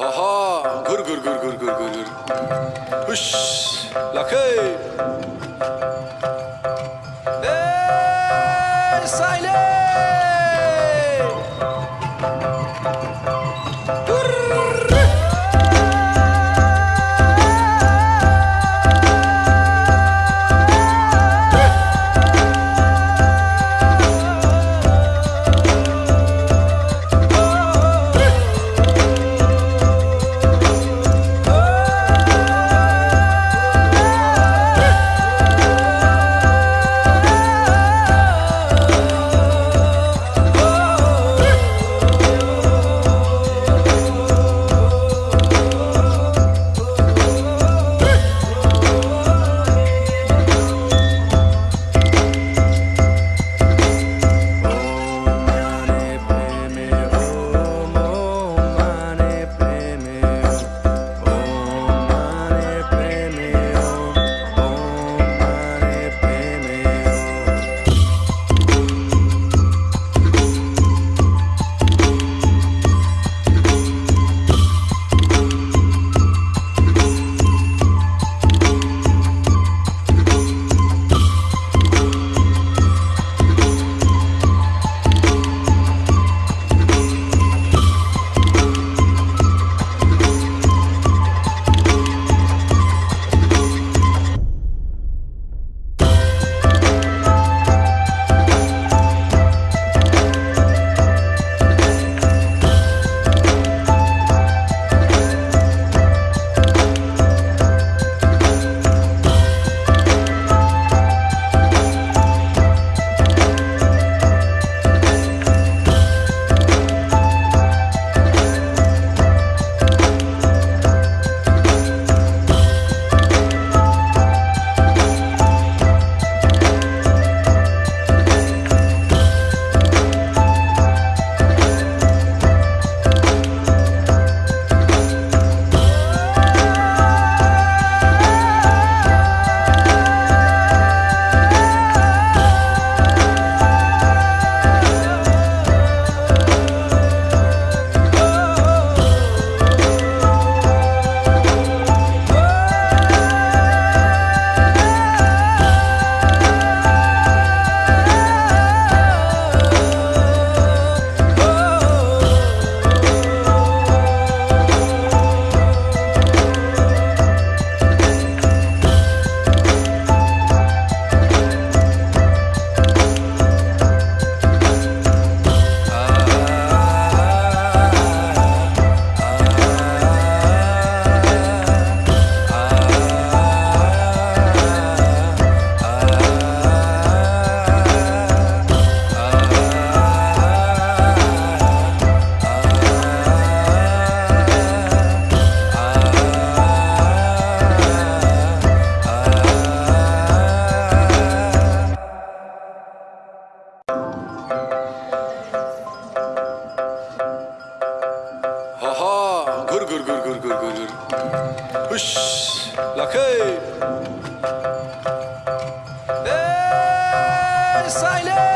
Haha, gur gur gur gur gur gur gur. Huş, lakay. silence.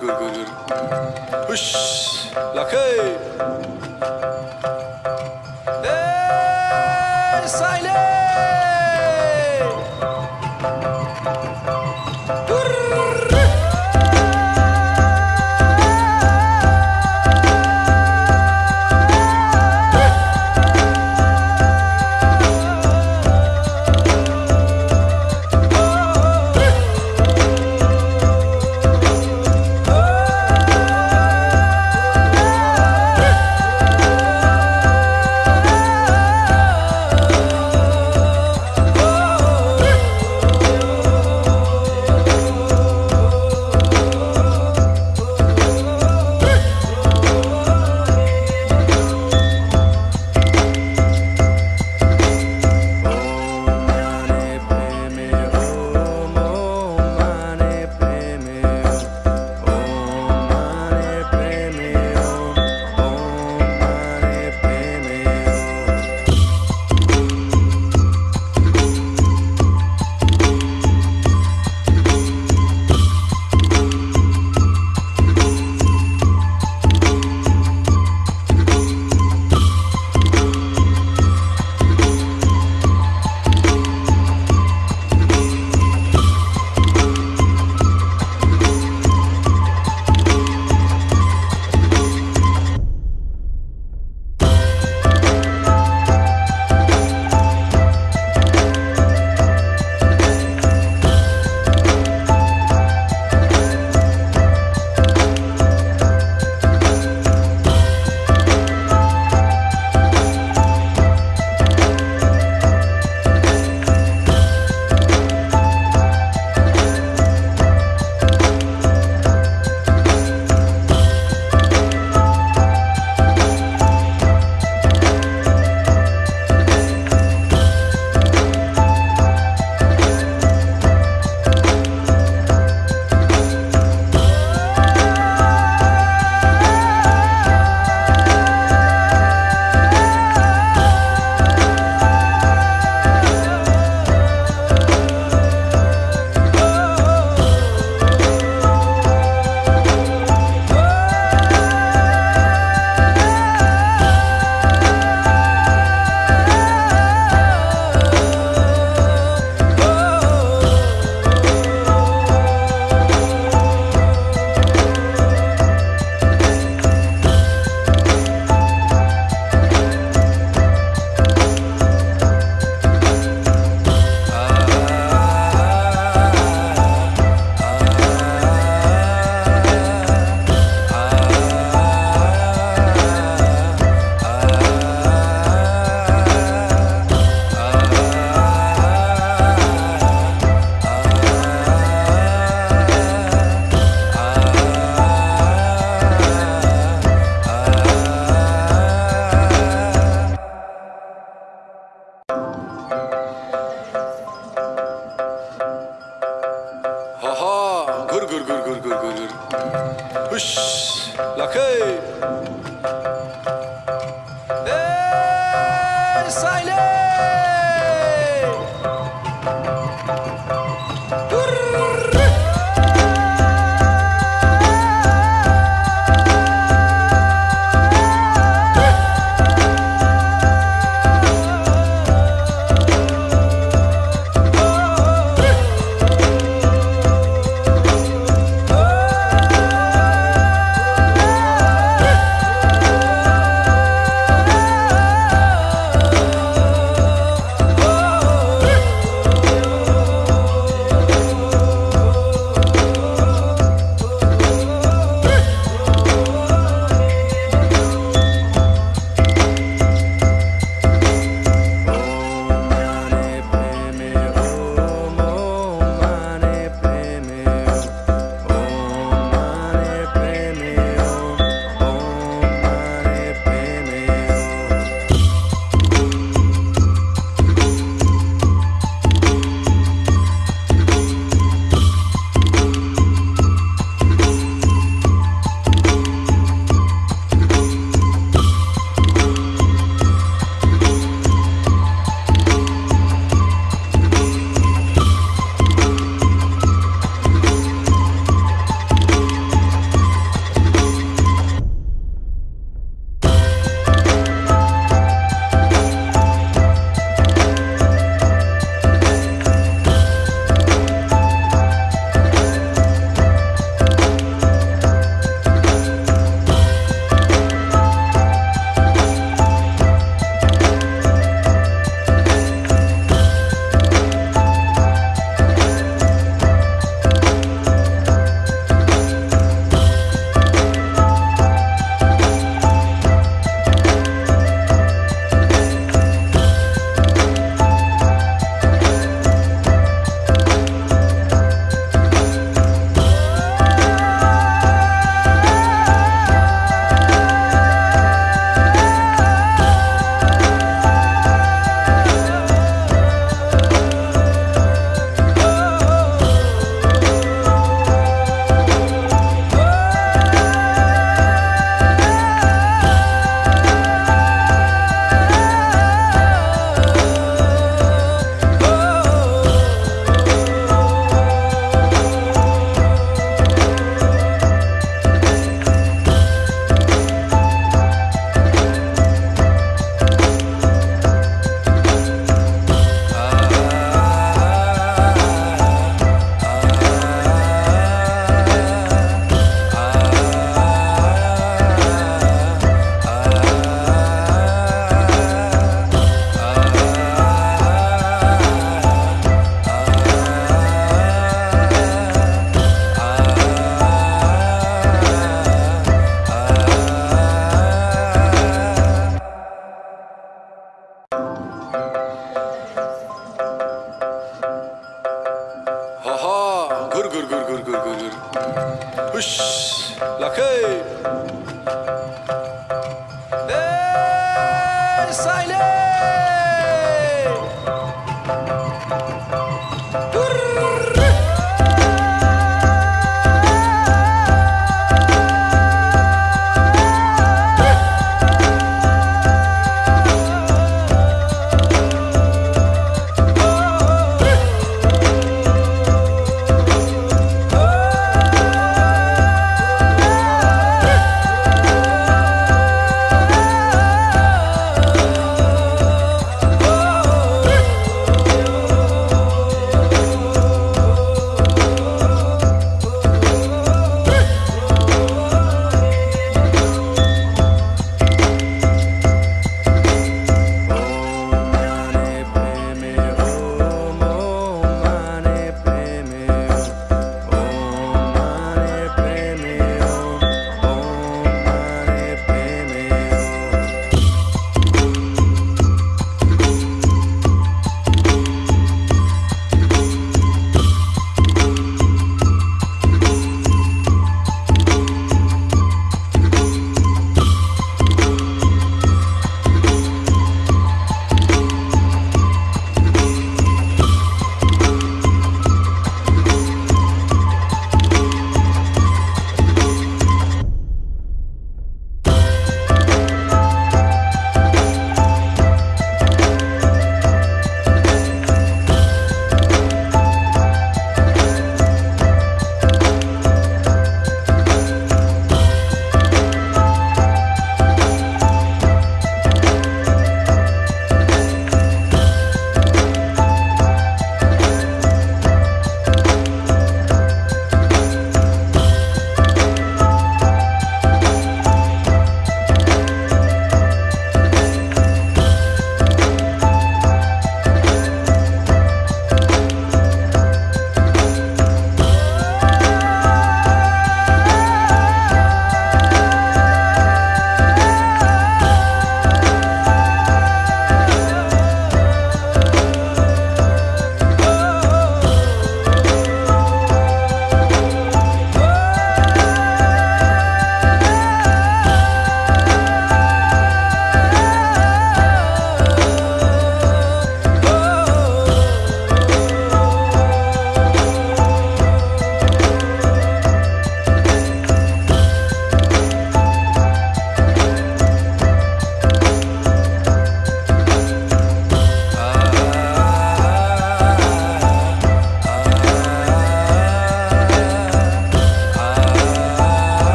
Gur gur gur. Huş. Lakay.